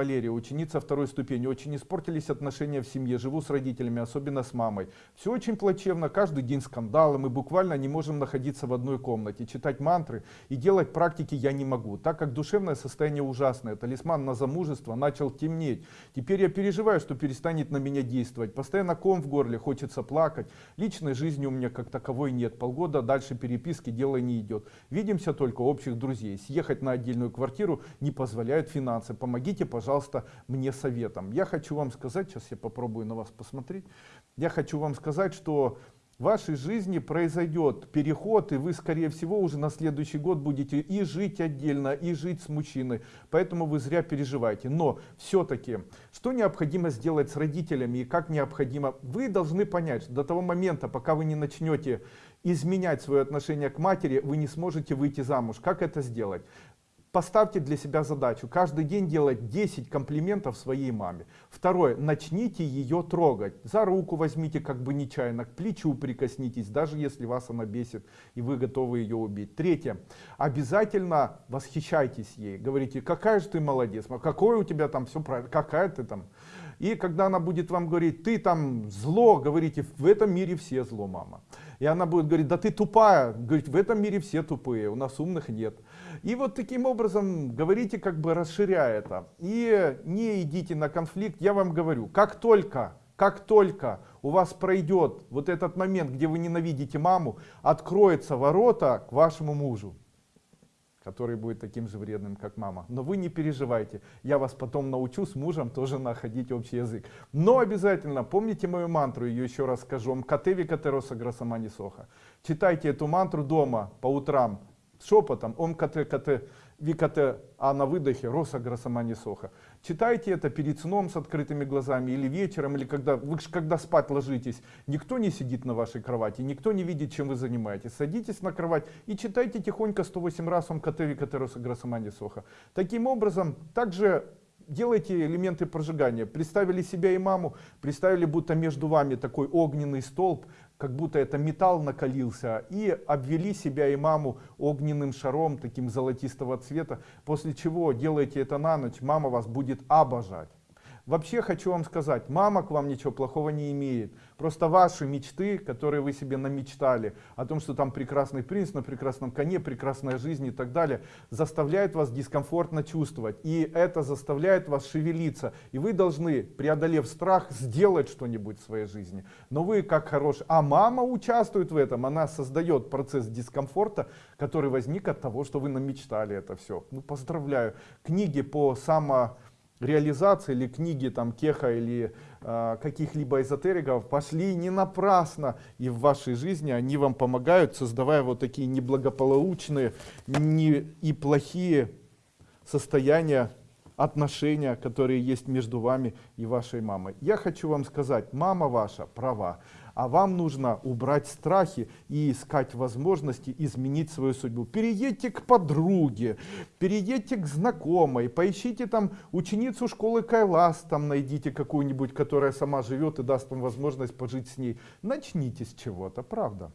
Валерия, ученица второй ступени, очень испортились отношения в семье, живу с родителями, особенно с мамой. Все очень плачевно, каждый день скандалы, мы буквально не можем находиться в одной комнате, читать мантры и делать практики я не могу, так как душевное состояние ужасное, талисман на замужество начал темнеть. Теперь я переживаю, что перестанет на меня действовать, постоянно ком в горле, хочется плакать, личной жизни у меня как таковой нет, полгода дальше переписки дело не идет. Видимся только общих друзей, съехать на отдельную квартиру не позволяют финансы, помогите, пожалуйста пожалуйста, мне советом. Я хочу вам сказать, сейчас я попробую на вас посмотреть, я хочу вам сказать, что в вашей жизни произойдет переход, и вы, скорее всего, уже на следующий год будете и жить отдельно, и жить с мужчиной. Поэтому вы зря переживаете. Но все-таки, что необходимо сделать с родителями и как необходимо, вы должны понять, что до того момента, пока вы не начнете изменять свое отношение к матери, вы не сможете выйти замуж. Как это сделать? Поставьте для себя задачу каждый день делать 10 комплиментов своей маме. Второе, начните ее трогать. За руку возьмите как бы нечаянно, к плечу прикоснитесь, даже если вас она бесит и вы готовы ее убить. Третье, обязательно восхищайтесь ей. Говорите, какая же ты молодец, какое у тебя там все правильно, какая ты там. И когда она будет вам говорить, ты там зло, говорите, в этом мире все зло, мама. И она будет говорить, да ты тупая, говорит, в этом мире все тупые, у нас умных нет. И вот таким образом говорите, как бы расширяя это. И не идите на конфликт, я вам говорю, как только, как только у вас пройдет вот этот момент, где вы ненавидите маму, откроются ворота к вашему мужу который будет таким же вредным, как мама. Но вы не переживайте, я вас потом научу с мужем тоже находить общий язык. Но обязательно помните мою мантру, ее еще раз скажу, МКТ Викатероса Грасамани Соха. Читайте эту мантру дома по утрам, шепотом, ом кт кт викате, а на выдохе роса грасамани соха. Читайте это перед сном с открытыми глазами или вечером, или когда вы когда спать ложитесь. Никто не сидит на вашей кровати, никто не видит, чем вы занимаетесь. Садитесь на кровать и читайте тихонько 108 раз ом кт викате роса грасамани соха. Таким образом, также делайте элементы прожигания. Представили себя и маму, представили, будто между вами такой огненный столб, как будто это металл накалился, и обвели себя и маму огненным шаром, таким золотистого цвета, после чего делайте это на ночь, мама вас будет обожать. Вообще хочу вам сказать, мама к вам ничего плохого не имеет. Просто ваши мечты, которые вы себе намечтали, о том, что там прекрасный принц на прекрасном коне, прекрасная жизнь и так далее, заставляет вас дискомфортно чувствовать. И это заставляет вас шевелиться. И вы должны, преодолев страх, сделать что-нибудь в своей жизни. Но вы как хороший... А мама участвует в этом, она создает процесс дискомфорта, который возник от того, что вы намечтали это все. Ну, поздравляю. Книги по само реализации или книги там Кеха или э, каких-либо эзотериков пошли не напрасно и в вашей жизни они вам помогают создавая вот такие неблагополучные не, и плохие состояния отношения которые есть между вами и вашей мамой я хочу вам сказать мама ваша права а вам нужно убрать страхи и искать возможности изменить свою судьбу. Переедьте к подруге, переедьте к знакомой, поищите там ученицу школы Кайлас, там найдите какую-нибудь, которая сама живет и даст вам возможность пожить с ней. Начните с чего-то, правда.